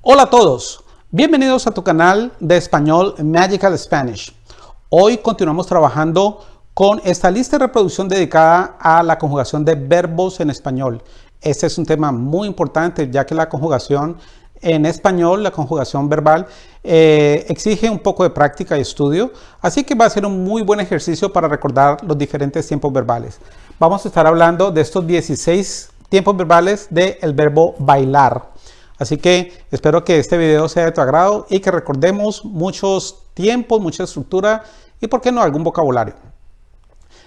Hola a todos, bienvenidos a tu canal de español Magical Spanish. Hoy continuamos trabajando con esta lista de reproducción dedicada a la conjugación de verbos en español. Este es un tema muy importante ya que la conjugación en español, la conjugación verbal, eh, exige un poco de práctica y estudio, así que va a ser un muy buen ejercicio para recordar los diferentes tiempos verbales. Vamos a estar hablando de estos 16 tiempos verbales del verbo bailar. Así que espero que este video sea de tu agrado y que recordemos muchos tiempos, mucha estructura y por qué no algún vocabulario.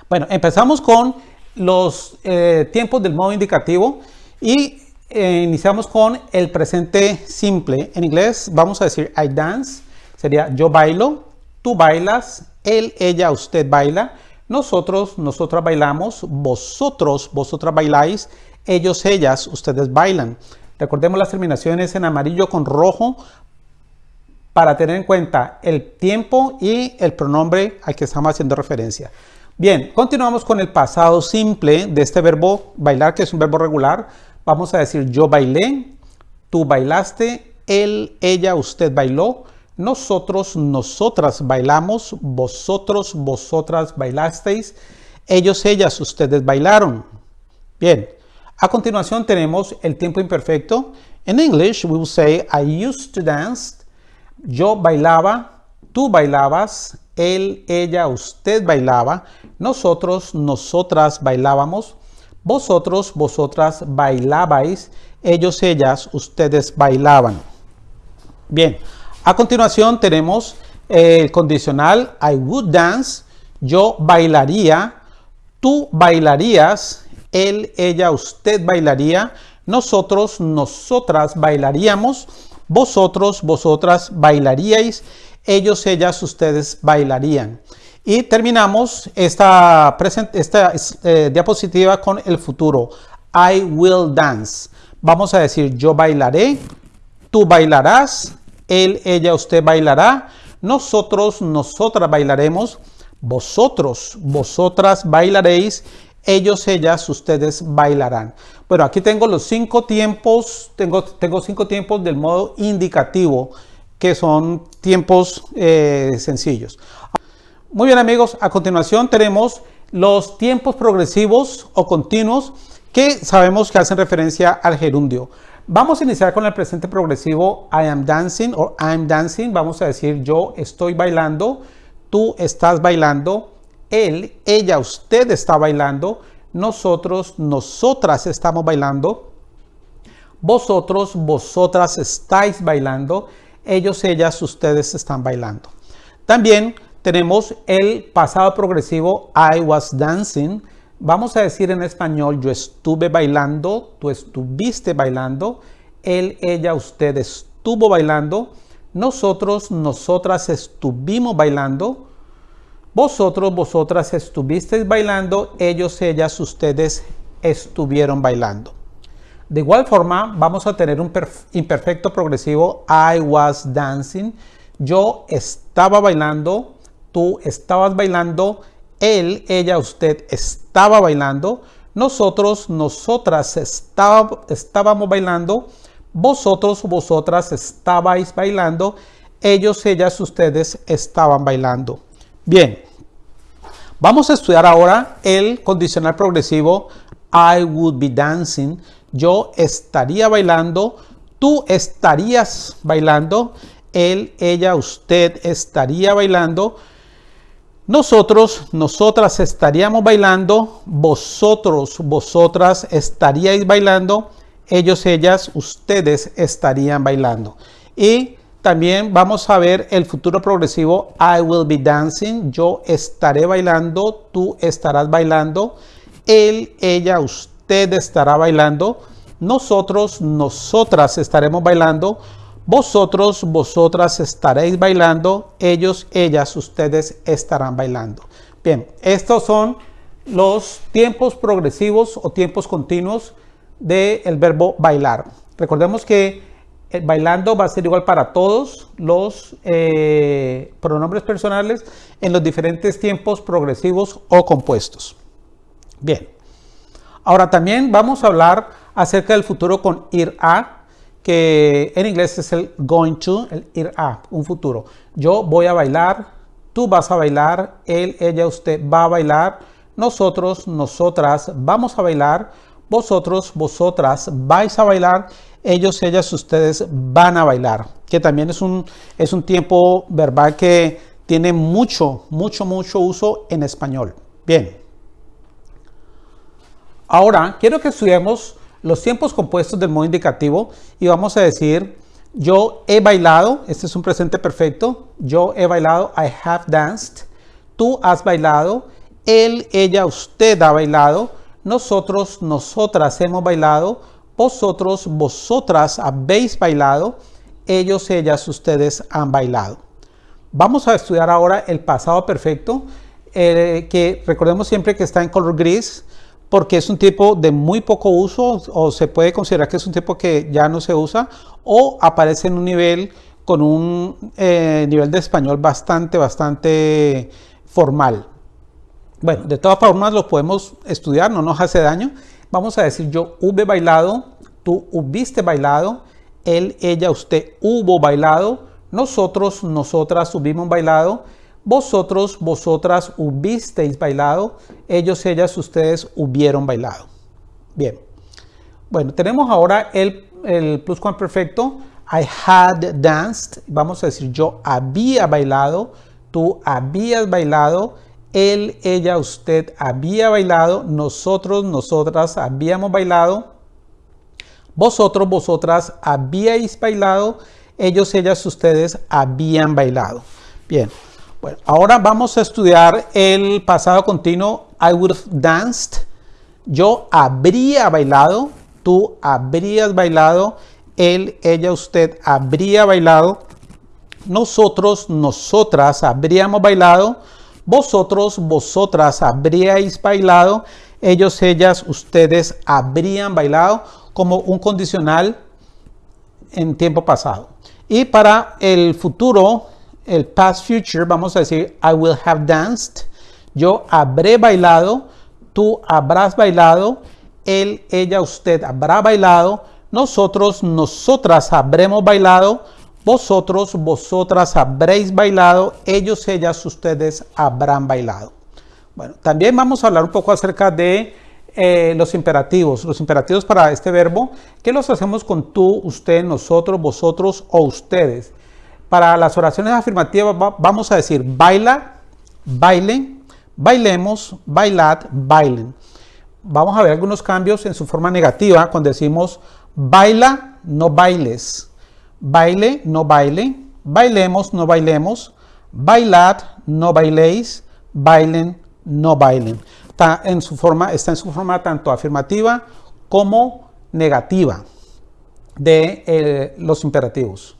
Bueno, empezamos con los eh, tiempos del modo indicativo y eh, iniciamos con el presente simple. En inglés vamos a decir I dance, sería yo bailo, tú bailas, él, ella, usted baila, nosotros, nosotras bailamos, vosotros, vosotras bailáis, ellos, ellas, ustedes bailan. Recordemos las terminaciones en amarillo con rojo para tener en cuenta el tiempo y el pronombre al que estamos haciendo referencia. Bien, continuamos con el pasado simple de este verbo bailar, que es un verbo regular. Vamos a decir yo bailé, tú bailaste, él, ella, usted bailó, nosotros, nosotras bailamos, vosotros, vosotras bailasteis, ellos, ellas, ustedes bailaron. Bien, a continuación tenemos el tiempo imperfecto. En English, we will say, I used to dance. Yo bailaba, tú bailabas, él, ella, usted bailaba, nosotros, nosotras bailábamos, vosotros, vosotras bailabais, ellos, ellas, ustedes bailaban. Bien, a continuación tenemos el condicional I would dance, yo bailaría, tú bailarías, él, ella, usted bailaría, nosotros, nosotras bailaríamos, vosotros, vosotras bailaríais, ellos, ellas, ustedes bailarían. Y terminamos esta, esta eh, diapositiva con el futuro. I will dance. Vamos a decir yo bailaré, tú bailarás, él, ella, usted bailará, nosotros, nosotras bailaremos, vosotros, vosotras bailaréis, ellos, ellas, ustedes bailarán. Bueno, aquí tengo los cinco tiempos, tengo, tengo cinco tiempos del modo indicativo, que son tiempos eh, sencillos. Muy bien amigos, a continuación tenemos los tiempos progresivos o continuos que sabemos que hacen referencia al gerundio. Vamos a iniciar con el presente progresivo I am dancing o I'm dancing. Vamos a decir yo estoy bailando, tú estás bailando, él, ella, usted está bailando, nosotros, nosotras estamos bailando, vosotros, vosotras estáis bailando, ellos, ellas, ustedes están bailando. También tenemos el pasado progresivo I was dancing. Vamos a decir en español yo estuve bailando, tú estuviste bailando, él, ella, usted estuvo bailando, nosotros, nosotras estuvimos bailando, vosotros, vosotras estuvisteis bailando, ellos, ellas, ustedes estuvieron bailando. De igual forma, vamos a tener un imperfecto progresivo I was dancing. Yo estaba bailando, tú estabas bailando, él, ella, usted estaba bailando, nosotros, nosotras estábamos bailando, vosotros, vosotras estabais bailando, ellos, ellas, ustedes estaban bailando. Bien, vamos a estudiar ahora el condicional progresivo. I would be dancing. Yo estaría bailando, tú estarías bailando, él, ella, usted estaría bailando, nosotros, nosotras estaríamos bailando, vosotros, vosotras estaríais bailando, ellos, ellas, ustedes estarían bailando. Y también vamos a ver el futuro progresivo I will be dancing. Yo estaré bailando, tú estarás bailando. Él, ella, usted estará bailando. Nosotros, nosotras estaremos bailando. Vosotros, vosotras estaréis bailando. Ellos, ellas, ustedes estarán bailando. Bien, estos son los tiempos progresivos o tiempos continuos del verbo bailar. Recordemos que bailando va a ser igual para todos los eh, pronombres personales en los diferentes tiempos progresivos o compuestos. Bien, ahora también vamos a hablar acerca del futuro con ir a, que en inglés es el going to, el ir a, un futuro. Yo voy a bailar, tú vas a bailar, él, ella, usted va a bailar, nosotros, nosotras vamos a bailar, vosotros, vosotras vais a bailar, ellos, ellas, ustedes van a bailar, que también es un, es un tiempo verbal que tiene mucho, mucho, mucho uso en español. Bien. Ahora, quiero que estudiemos los tiempos compuestos del modo indicativo y vamos a decir yo he bailado, este es un presente perfecto, yo he bailado, I have danced, tú has bailado, él, ella, usted ha bailado, nosotros, nosotras hemos bailado, vosotros, vosotras habéis bailado, ellos, ellas, ustedes han bailado. Vamos a estudiar ahora el pasado perfecto, eh, que recordemos siempre que está en color gris, porque es un tipo de muy poco uso o se puede considerar que es un tipo que ya no se usa o aparece en un nivel con un eh, nivel de español bastante, bastante formal. Bueno, de todas formas lo podemos estudiar, no nos hace daño. Vamos a decir yo hube bailado, tú hubiste bailado, él, ella, usted hubo bailado, nosotros, nosotras hubimos bailado, vosotros, vosotras hubisteis bailado, ellos, ellas, ustedes hubieron bailado. Bien. Bueno, tenemos ahora el, el perfecto. I had danced. Vamos a decir yo había bailado, tú habías bailado, él, ella, usted había bailado, nosotros, nosotras habíamos bailado, vosotros, vosotras habíais bailado, ellos, ellas, ustedes habían bailado. Bien. Bueno, ahora vamos a estudiar el pasado continuo. I would have danced. Yo habría bailado. Tú habrías bailado. Él, ella, usted habría bailado. Nosotros, nosotras habríamos bailado. Vosotros, vosotras habríais bailado. Ellos, ellas, ustedes habrían bailado como un condicional en tiempo pasado. Y para el futuro, el past future, vamos a decir, I will have danced. Yo habré bailado, tú habrás bailado, él, ella, usted habrá bailado, nosotros, nosotras habremos bailado, vosotros, vosotras habréis bailado, ellos, ellas, ustedes habrán bailado. Bueno, también vamos a hablar un poco acerca de eh, los imperativos. Los imperativos para este verbo, que los hacemos con tú, usted, nosotros, vosotros o ustedes. Para las oraciones afirmativas vamos a decir baila, bailen, bailemos, bailad, bailen. Vamos a ver algunos cambios en su forma negativa cuando decimos baila, no bailes, baile, no baile, bailemos, no bailemos, bailad, no bailéis, bailen, no bailen. Está en su forma, está en su forma tanto afirmativa como negativa de eh, los imperativos.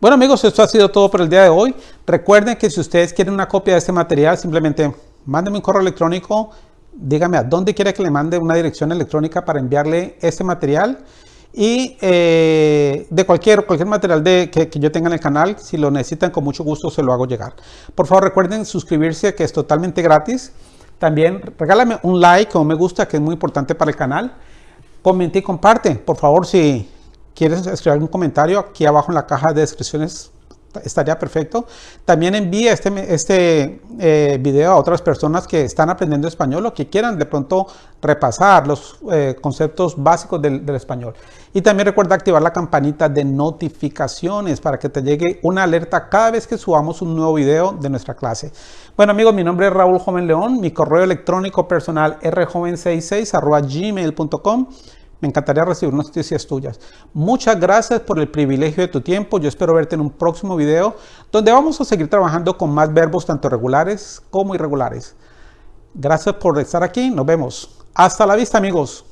Bueno amigos, esto ha sido todo por el día de hoy. Recuerden que si ustedes quieren una copia de este material, simplemente mándenme un correo electrónico, dígame a dónde quiere que le mande una dirección electrónica para enviarle este material. Y eh, de cualquier, cualquier material que, que, yo tenga en el canal, si lo necesitan, con mucho gusto se lo hago llegar. Por favor, recuerden suscribirse, que es totalmente gratis. También regálame un like o un me gusta, que es muy importante para el canal. Comente y comparte. Por favor, si quieres escribir algún comentario, aquí abajo en la caja de descripciones estaría perfecto. También envíe este, este eh, video a otras personas que están aprendiendo español o que quieran de pronto repasar los eh, conceptos básicos del, español. Y también recuerda activar la campanita de notificaciones para que te llegue una alerta cada vez que subamos un nuevo video de nuestra clase. Bueno amigos, mi nombre es Raúl Joven León, mi correo electrónico personal rjoven66 gmail.com me encantaría recibir noticias tuyas. Muchas gracias por el privilegio de tu tiempo. Yo espero verte en un próximo video donde vamos a seguir trabajando con más verbos tanto regulares como irregulares. Gracias por estar aquí. Nos vemos. Hasta la vista amigos.